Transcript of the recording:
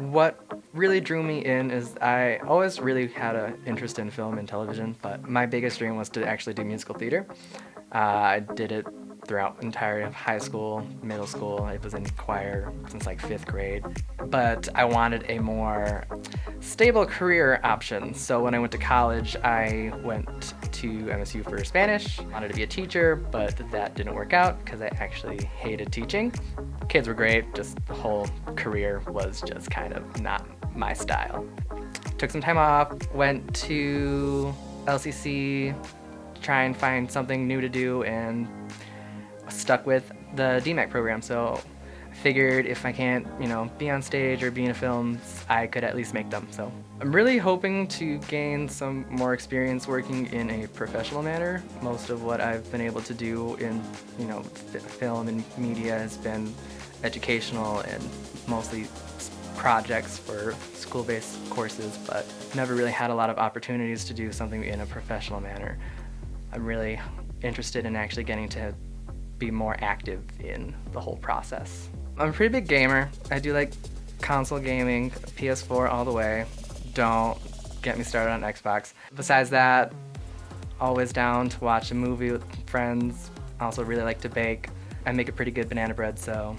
What really drew me in is I always really had an interest in film and television, but my biggest dream was to actually do musical theater. Uh, I did it throughout entire high school, middle school. I was in choir since like fifth grade. But I wanted a more stable career option. So when I went to college, I went to MSU for Spanish. Wanted to be a teacher, but that didn't work out because I actually hated teaching. Kids were great, just the whole career was just kind of not my style. Took some time off, went to LCC, to try and find something new to do, and stuck with the DMAC program. So figured if I can't, you know, be on stage or be in films, I could at least make them. So I'm really hoping to gain some more experience working in a professional manner. Most of what I've been able to do in, you know, film and media has been educational and mostly projects for school-based courses, but never really had a lot of opportunities to do something in a professional manner. I'm really interested in actually getting to be more active in the whole process. I'm a pretty big gamer. I do like console gaming, PS4 all the way. Don't get me started on Xbox. Besides that, always down to watch a movie with friends. I Also really like to bake. I make a pretty good banana bread, so